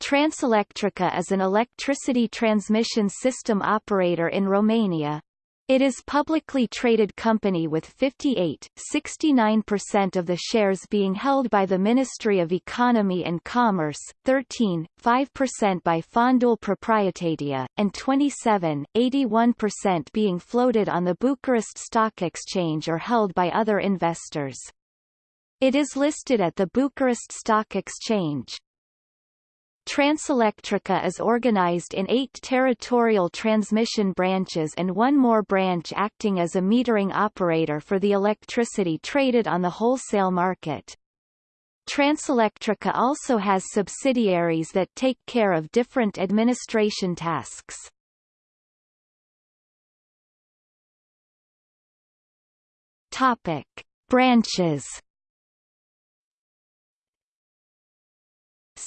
Transelectrica is an electricity transmission system operator in Romania. It is publicly traded company with 58.69% of the shares being held by the Ministry of Economy and Commerce, 13.5% by Fondul Proprietatea, and 27.81% being floated on the Bucharest Stock Exchange or held by other investors. It is listed at the Bucharest Stock Exchange. Transelectrica is organized in eight territorial transmission branches and one more branch acting as a metering operator for the electricity traded on the wholesale market. Transelectrica also has subsidiaries that take care of different administration tasks. Topic. Branches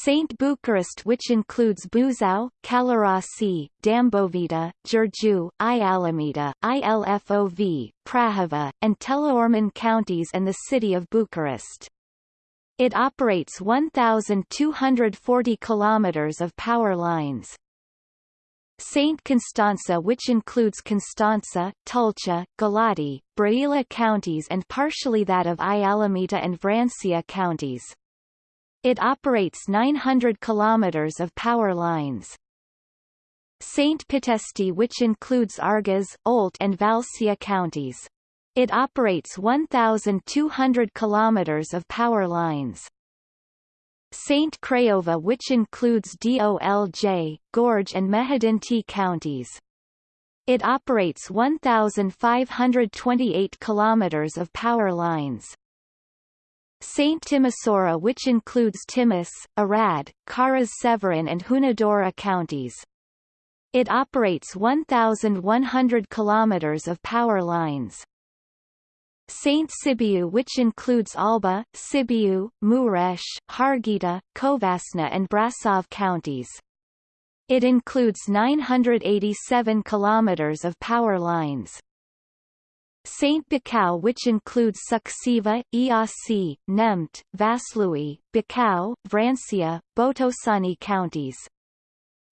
St. Bucharest which includes Buzău, Călărași, Dâmbovița, Giurgiu, Ialomița, Ilfov, Prahova, and Teleorman counties and the city of Bucharest. It operates 1,240 kilometers of power lines. St. Constanța which includes Constanța, Tulcea, Galați, Brăila counties and partially that of Ialomița and Vrancea counties. It operates 900 kilometers of power lines. St. Pitesti which includes Argeș, Olt and Valcea counties. It operates 1,200 kilometers of power lines. St. Craiova which includes Dolj, Gorj and Mehedinți counties. It operates 1,528 kilometers of power lines. St. Timisoara which includes Timis, Arad, Caras-Severin and Hunedoara counties. It operates 1,100 kilometers of power lines. St. Sibiu which includes Alba, Sibiu, Mureș, Harghita, Covasna and Brasov counties. It includes 987 kilometers of power lines. St. Bacău which includes Suceava, Iasi, Neamț, Vaslui, Bacău, Vrancea, Botoșani counties.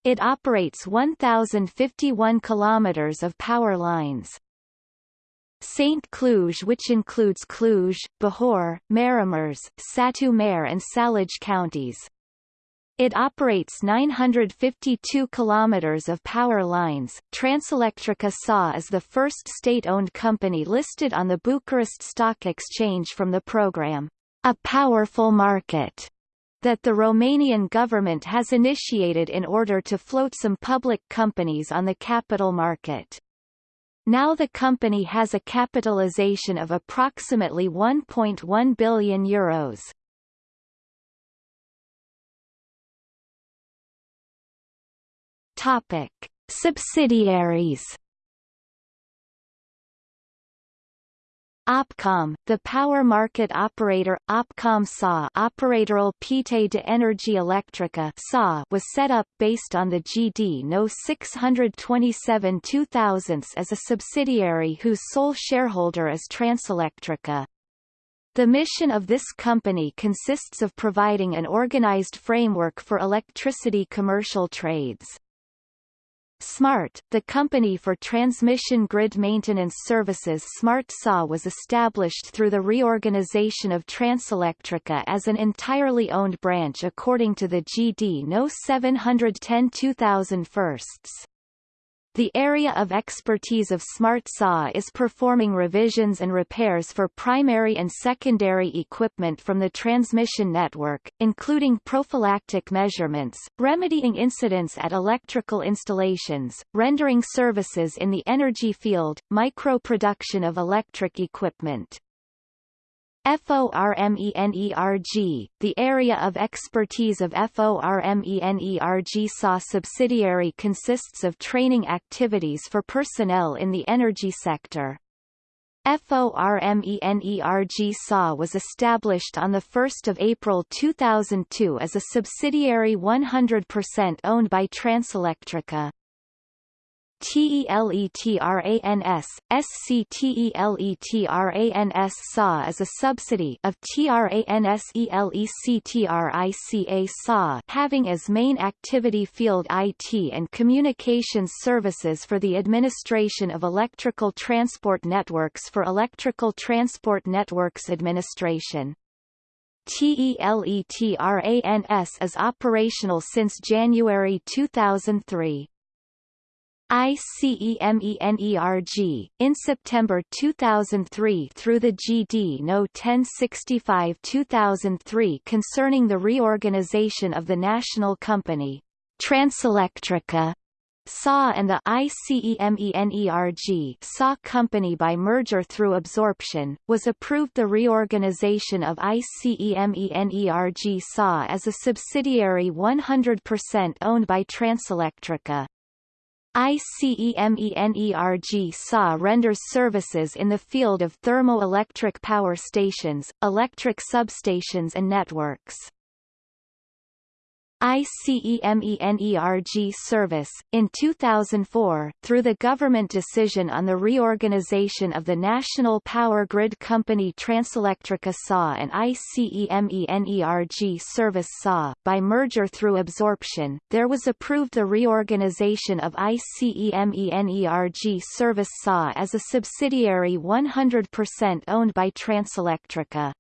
It operates 1,051 kilometers of power lines. St. Cluj which includes Cluj, Bihor, Maramureș, Satu Mare and Sălaj counties. It operates 952 kilometers of power lines. Transelectrica SA is the first state-owned company listed on the Bucharest Stock Exchange from the program, A Powerful Market, that the Romanian government has initiated in order to float some public companies on the capital market. Now the company has a capitalization of approximately 1.1 billion euros. Topic: Subsidiaries. Opcom, the power market operator Opcom SA Operatorul Pieței de Energie Electrică SA was set up based on the GD No 627 2000 as a subsidiary whose sole shareholder is Transelectrica. The mission of this company consists of providing an organized framework for electricity commercial trades. SMART, the company for transmission grid maintenance services Smart SA was established through the reorganization of Transelectrica as an entirely owned branch according to the GD No 710 2001. The area of expertise of Smart SA is performing revisions and repairs for primary and secondary equipment from the transmission network, including prophylactic measurements, remedying incidents at electrical installations, rendering services in the energy field, micro-production of electric equipment. FORMENERG, the area of expertise of FORMENERG SA subsidiary consists of training activities for personnel in the energy sector. FORMENERG SA was established on 1 April 2002 as a subsidiary 100% owned by Transelectrica. TELETRANS, SCTELETRANS SA is a subsidy of TRANSELECTRICA SA having as main activity field IT and communications services for the administration of electrical transport networks for Electrical Transport Networks Administration. TELETRANS is operational since January 2003. ICEMENERG, in September 2003 through the GD No. 1065-2003 concerning the reorganization of the national company, Transelectrica, SA and the ICEMENERG SA company by merger through absorption, was approved the reorganization of ICEMENERG SA as a subsidiary 100% owned by Transelectrica. ICEMENERG SA renders services in the field of thermoelectric power stations, electric substations and networks. ICEMENERG service, in 2004, through the government decision on the reorganization of the National Power Grid Company Transelectrica SA and ICEMENERG service SA, by merger through absorption, there was approved the reorganization of ICEMENERG service SA as a subsidiary 100% owned by Transelectrica.